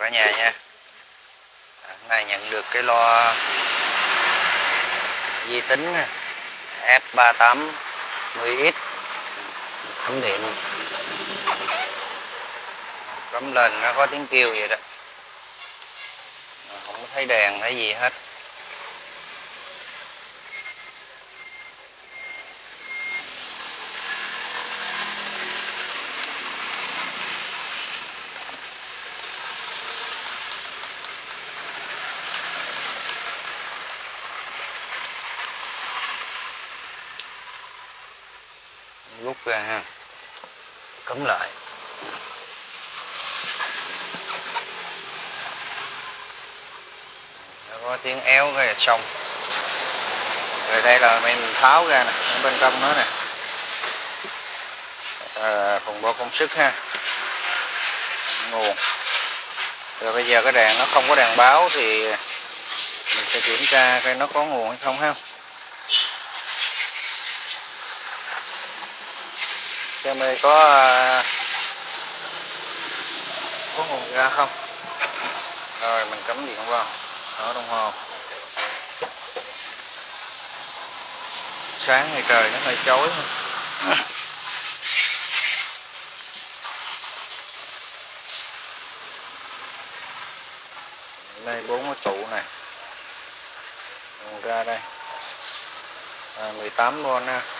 cả nhà nha. À, hôm nay nhận được cái loa di tính S38 10X cắm điện. Cắm lên nó có tiếng kêu vậy đó. Không có thấy đèn, thấy gì hết. Rút ra ha. Cấm lại. Nó có tiếng éo cái xong. Rồi đây là mình tháo ra nè ở bên trong nó nè. Ờ, à, phòng bo công sức ha. Nguồn. Rồi bây giờ cái đèn nó không có đèn báo thì mình sẽ kiểm tra coi nó có nguồn hay không ha. Xem đây có à, có nguồn ra không? Rồi mình cắm điện vào. Ở đồng hồ. Sáng ngày trời nó hơi chói đây bốn cái trụ này. Nguồn ra đây. À, 18V ha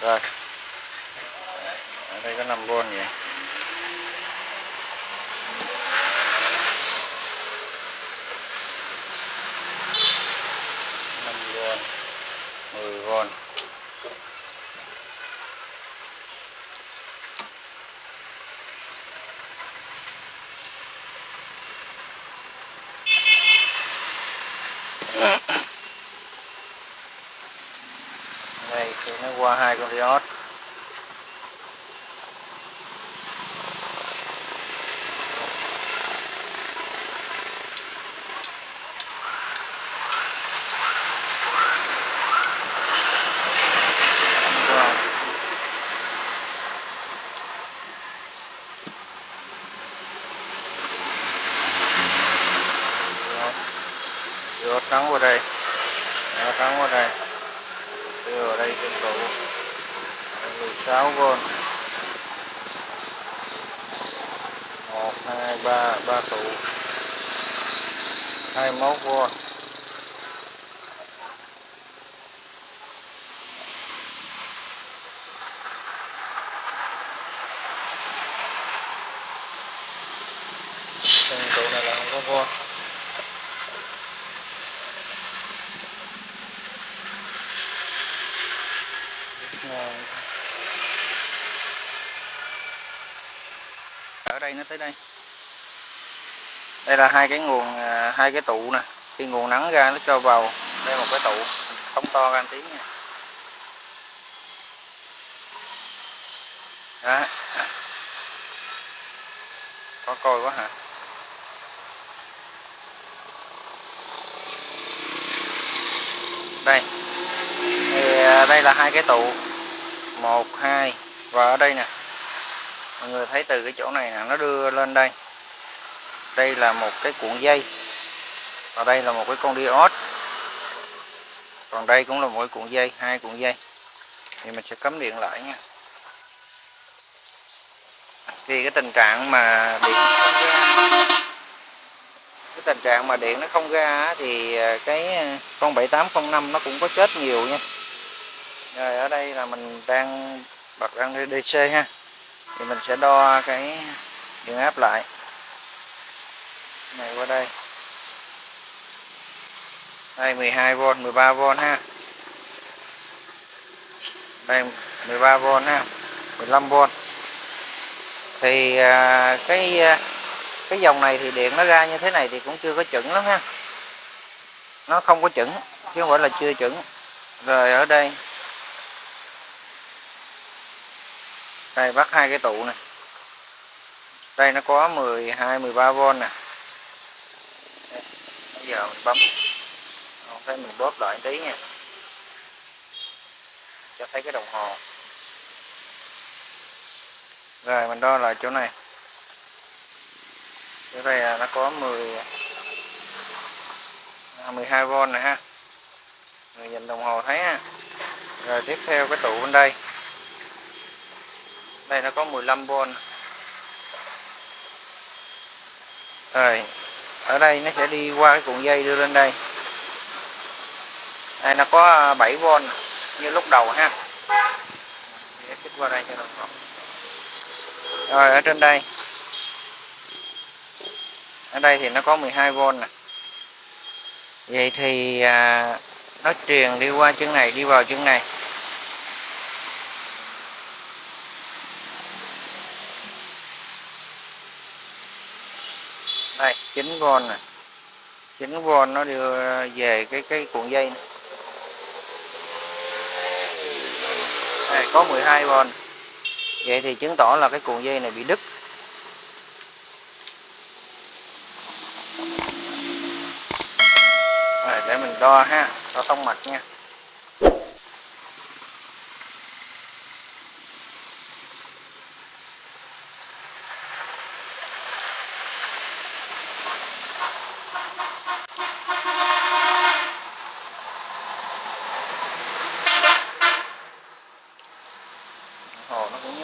rồi. Ở đây có 5V vậy. Năm v mười v đây khi nó qua hai con diode Wow. Diode trắng vào đây Diode trắng vào đây đưa vào đây trên trụ 16V 1 2 3 3 trụ. 21V trên trụ này là không có vô ở đây nó tới đây. Đây là hai cái nguồn à, hai cái tụ nè. Khi nguồn nắng ra nó cho vào đây một cái tụ. Không to ra tiếng tí nha. Đó. Có coi quá hả? Đây. Thì à, đây là hai cái tụ. Một, hai. Và ở đây nè mọi người thấy từ cái chỗ này nè, nó đưa lên đây. Đây là một cái cuộn dây. Và đây là một cái con diode. Còn đây cũng là một cái cuộn dây, hai cuộn dây. Thì mình sẽ cấm điện lại nha. Thì cái tình trạng mà điện không ra, cái tình trạng mà điện nó không ra thì à, cái à, con 7805 nó cũng có chết nhiều nha. Rồi ở đây là mình đang, bật đang DC ha thì mình sẽ đo cái điện áp lại này qua đây. Đây 12V 13V ha. Đây 13V ha 15V thì à, cái à, cái dòng này thì điện nó ra như thế này thì cũng chưa có chuẩn lắm ha. Nó không có chuẩn chứ không phải là chưa chuẩn. Rồi ở đây đây bắt hai cái tụ này. Đây, nó có 12 13V nè. Bây giờ mình bấm. Không thấy mình bóp lại tí nha. Cho thấy cái đồng hồ. Rồi, mình đo lại chỗ này. Chỗ đây là nó có 10 12V này ha. Người nhìn đồng hồ thấy ha. Rồi, tiếp theo cái tụ bên đây đây nó có 15V rồi ở đây nó sẽ đi qua cái cuộn dây đưa lên đây. Đây nó có à, 7V như lúc đầu ha. Để kích qua đây cho nó rõ rồi ở trên đây. Ở đây thì nó có 12V nè. Vậy thì à, nó truyền đi qua chân này đi vào chân này. Đây chín von này chín von nó đưa về cái cái cuộn dây này. Đây, có 12 von. Vậy thì chứng tỏ là cái cuộn dây này bị đứt. Rồi, để mình đo ha đo thông mạch nha.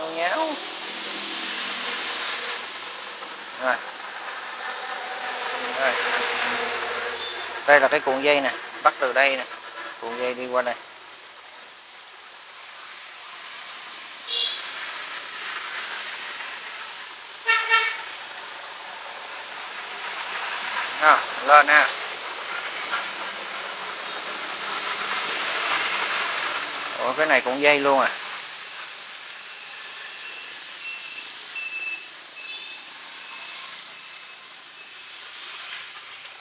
Hồ nháo nháo rồi. Rồi. Đây là cái cuộn dây nè bắt từ đây nè. Cuộn dây đi qua đây. À, lên ha. Ủa cái này cũng dây luôn à?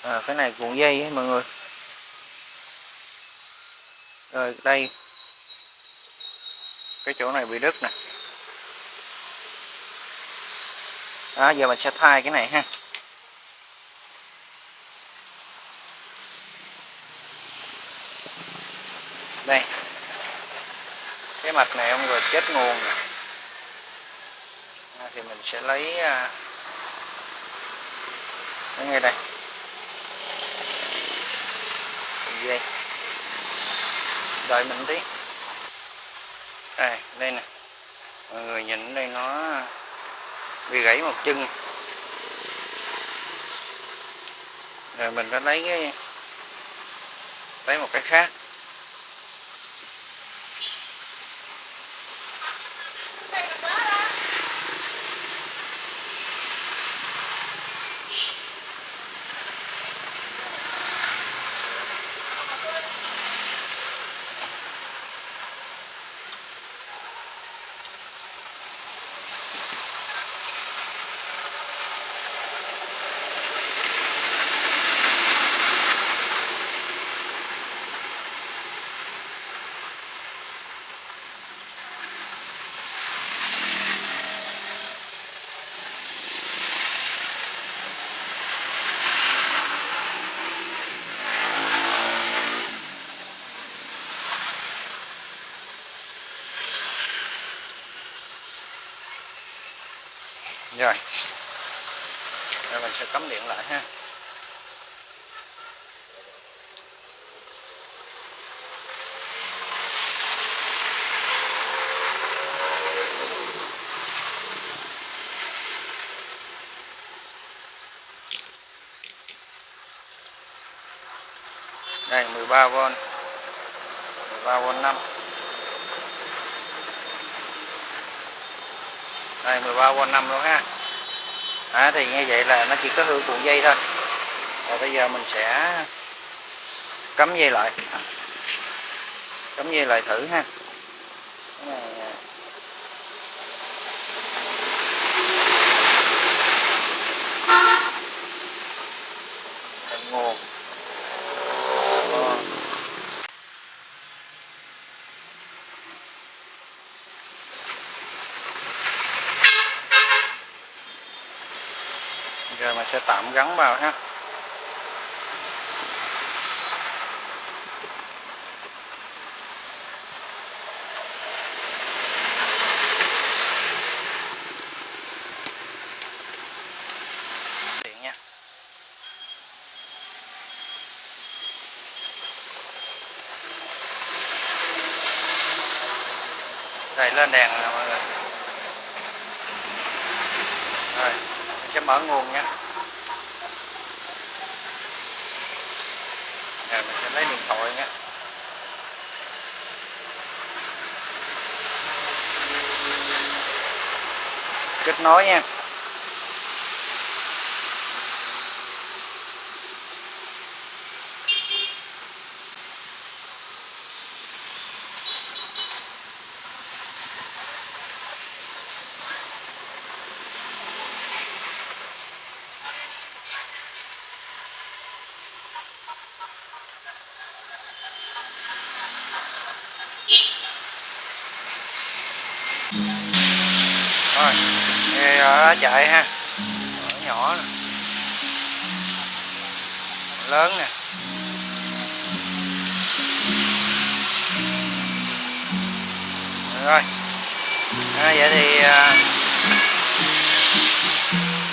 À, cái này cuộn dây ấy, mọi người. Rồi đây. Cái chỗ này bị đứt nè. Đó giờ mình sẽ thay cái này ha. Đây. Cái mạch này ông rồi chết nguồn nè. À, thì mình sẽ lấy à, ngay đây. Dây đợi mình tí. Đây đây nè. Mọi người nhìn đây nó bị gãy một chân. Rồi mình đã lấy cái, lấy một cái khác. Rồi. Rồi mình sẽ cắm điện lại ha. Đây 13V 13V 5 đây 13 qua 5 luôn ha. À, thì như vậy là nó chỉ có hư cuộn dây thôi. Rồi bây giờ mình sẽ cắm dây lại. Cắm dây lại thử ha. sẽ tạm gắn vào ha. Đây lên đèn rồi, rồi sẽ mở nguồn nha. À, mình sẽ lấy điện thoại nhé kết nối nha. Rồi. Chạy ha. Nhỏ nhỏ nè. Lớn nè. Rồi. À, vậy thì à,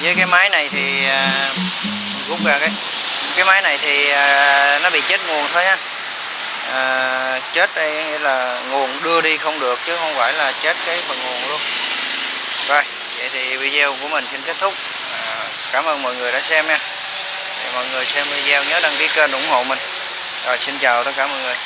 với cái máy này thì à, rút ra cái cái máy này thì à, nó bị chết nguồn thôi ha, à, chết đây nghĩa là nguồn đưa đi không được chứ không phải là chết cái phần nguồn luôn vậy thì video của mình xin kết thúc. À, cảm ơn mọi người đã xem nha. Thì mọi người xem video nhớ đăng ký kênh ủng hộ mình. Rồi xin chào tất cả mọi người.